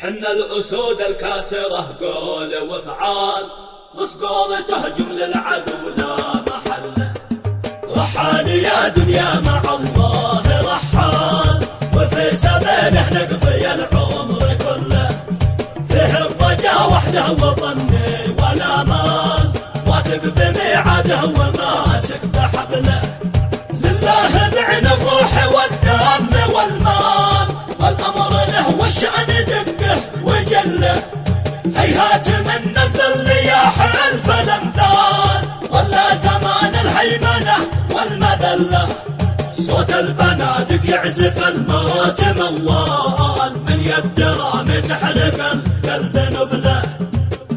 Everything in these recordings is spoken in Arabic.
حنا الأسود الكاسرة قول وفعال وسقول تهجم للعدو لا محله رحال يا دنيا مع الله رحال. وفي سبيله نقضي العمر كله. فيه الرجا وحده وظني والامان واثق بميعاده وماسك بحبله. لله بعن الروح والدم والمال. والأمر له والشأن دقه وجله هيهات من الذل يا حلف الامثال ولا زمان الهيمنة والمذلة. صوت البنادق يعزف الموت موال. من يد رامي تحرق القلب نبلة.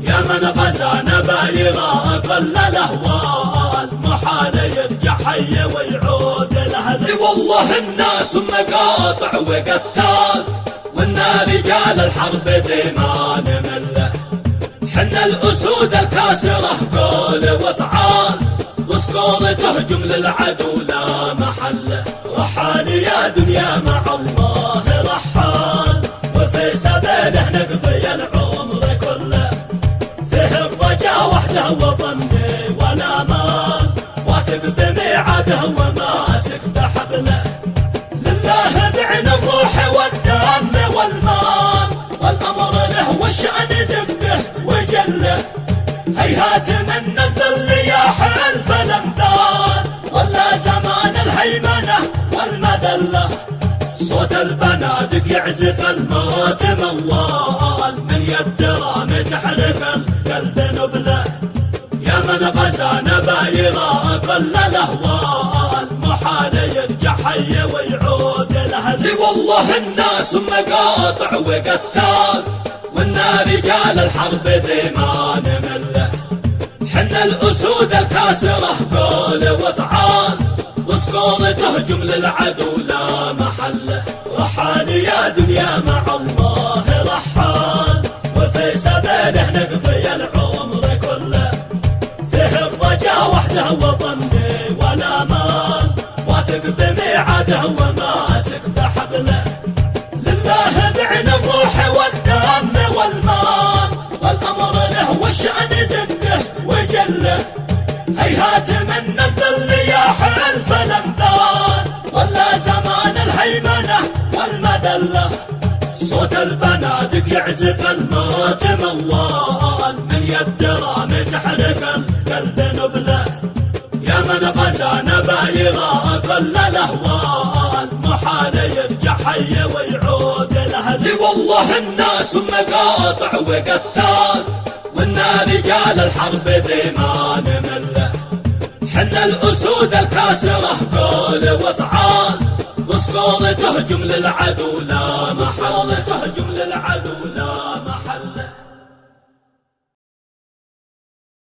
يا من غزا نبايرا أقل الأهوال. محال يرجع حي ويعود الاهل والله الناس مقاطع وقتال. وإنا رجال الحرب ذي ما نمله حنا الأسود الكاسرة قول وافعال وسقوم تهجم للعدو لا محله رحال يا دنيا مع الله رحال وفي سبيله نقضي العمر كله. فيه الرجا وحده وظني والامان واثق بميعاده وماسك بحبله. لله بعن الروح هيهات من الذل يا حلف الامثال ولا زمان الهيمنة والمذلة. صوت البنادق يعزف الموت موال من يد تحرق القلب نبلة. يا من غزا نبايرا أقل الأهوال محال يرجع حي ويعود الأهل. والله الناس مقاطع وقتال وإنا رجال الحرب ذي ما حنا الأسود الكاسرة قول وافعال وسقوم تهجم للعدو لا محله رحال يا دنيا مع الله رحال. وفي سبيله نقضي العمر كله. فيه الرجا وحده وظني والامان واثق بميعاده وماسك بحبله. لله بعن الروح والدم والمال. والأمر له وجله هيهات من الذل يا حلف الامثال ولا زمان الهيمنة والمذلة. صوت البنادق يعزف الموت موال من يد رامي تحرق القلب نبلة. يا من غزا نبايرا أقل الأهوال. محال يرجع حي ويعود الأهل. والله الناس مقاطع وقتال. وإنا رجال الحرب ذي ما حنا الأسود الكاسره قول وافعال وسقوم تهجم للعدو لا محل تهجم للعدو لا